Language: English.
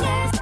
Yeah.